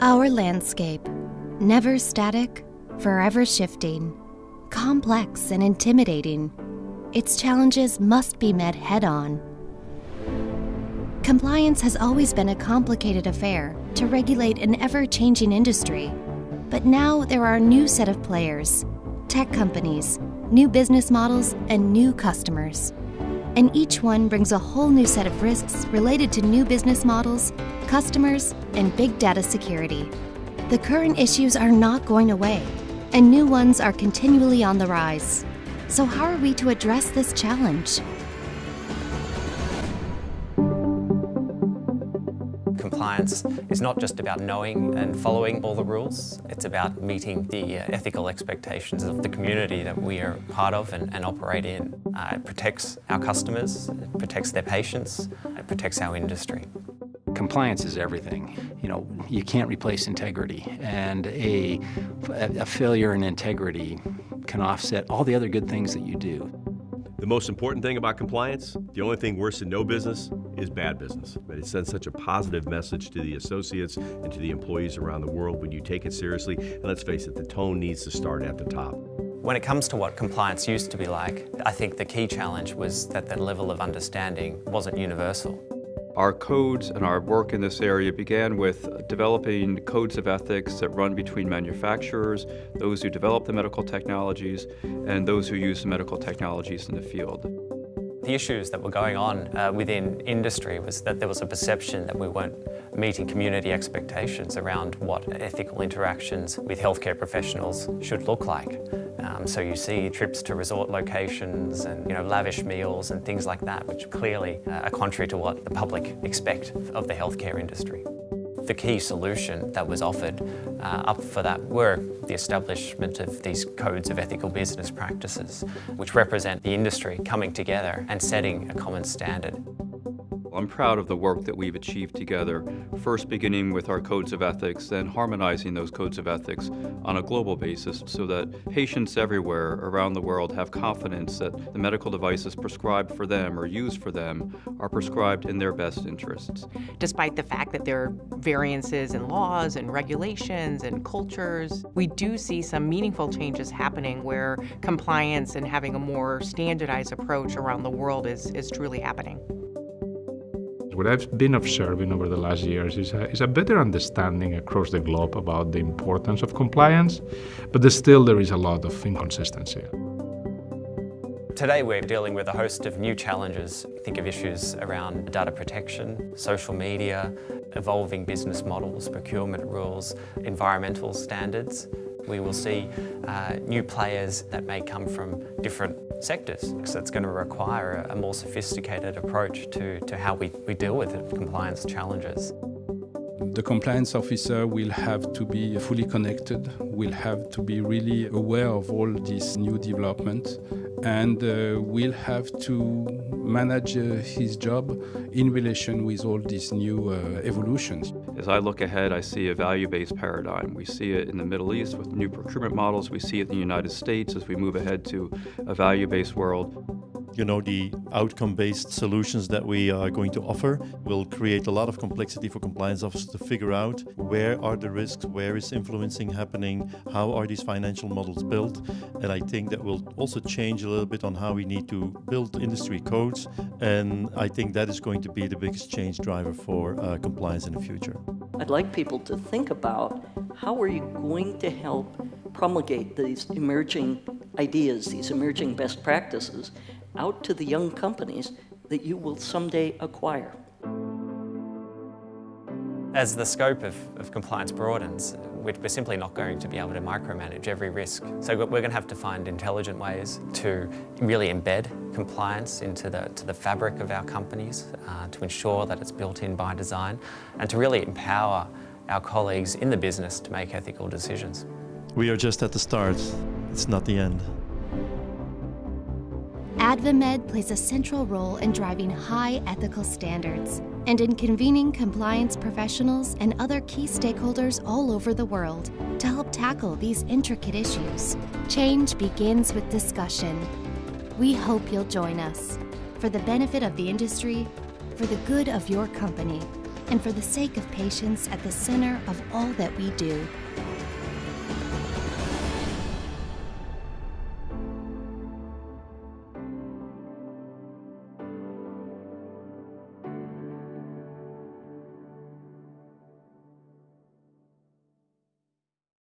Our landscape, never static, forever shifting, complex and intimidating, its challenges must be met head on. Compliance has always been a complicated affair to regulate an ever changing industry. But now there are a new set of players tech companies, new business models, and new customers. And each one brings a whole new set of risks related to new business models, customers, and big data security. The current issues are not going away, and new ones are continually on the rise. So, how are we to address this challenge? Compliance is not just about knowing and following all the rules, it's about meeting the uh, ethical expectations of the community that we are part of and, and operate in. Uh, it protects our customers, it protects their patients, it protects our industry. Compliance is everything. You know, you can't replace integrity, and a, a failure in integrity can offset all the other good things that you do. The most important thing about compliance, the only thing worse than no business, is bad business. But it sends such a positive message to the associates and to the employees around the world when you take it seriously. And let's face it, the tone needs to start at the top. When it comes to what compliance used to be like, I think the key challenge was that the level of understanding wasn't universal. Our codes and our work in this area began with developing codes of ethics that run between manufacturers, those who develop the medical technologies, and those who use the medical technologies in the field. The issues that were going on uh, within industry was that there was a perception that we weren't meeting community expectations around what ethical interactions with healthcare professionals should look like. Um, so you see trips to resort locations and you know lavish meals and things like that, which clearly uh, are contrary to what the public expect of the healthcare industry. The key solution that was offered uh, up for that were the establishment of these codes of ethical business practices, which represent the industry coming together and setting a common standard. I'm proud of the work that we've achieved together, first beginning with our codes of ethics, then harmonizing those codes of ethics on a global basis so that patients everywhere around the world have confidence that the medical devices prescribed for them or used for them are prescribed in their best interests. Despite the fact that there are variances in laws and regulations and cultures, we do see some meaningful changes happening where compliance and having a more standardized approach around the world is, is truly happening. What I've been observing over the last years is a, is a better understanding across the globe about the importance of compliance, but still there is a lot of inconsistency. Today we're dealing with a host of new challenges. Think of issues around data protection, social media, evolving business models, procurement rules, environmental standards. We will see uh, new players that may come from different sectors. So it's going to require a more sophisticated approach to, to how we, we deal with compliance challenges. The compliance officer will have to be fully connected, will have to be really aware of all these new developments, and uh, will have to manage uh, his job in relation with all these new uh, evolutions. As I look ahead, I see a value-based paradigm. We see it in the Middle East with new procurement models. We see it in the United States as we move ahead to a value-based world you know, the outcome-based solutions that we are going to offer will create a lot of complexity for compliance officers to figure out where are the risks, where is influencing happening, how are these financial models built, and I think that will also change a little bit on how we need to build industry codes, and I think that is going to be the biggest change driver for uh, compliance in the future. I'd like people to think about how are you going to help promulgate these emerging ideas, these emerging best practices, out to the young companies that you will someday acquire. As the scope of, of compliance broadens, we're, we're simply not going to be able to micromanage every risk. So we're going to have to find intelligent ways to really embed compliance into the, to the fabric of our companies, uh, to ensure that it's built in by design, and to really empower our colleagues in the business to make ethical decisions. We are just at the start. It's not the end. AdvaMed plays a central role in driving high ethical standards and in convening compliance professionals and other key stakeholders all over the world to help tackle these intricate issues. Change begins with discussion. We hope you'll join us for the benefit of the industry, for the good of your company, and for the sake of patients at the center of all that we do.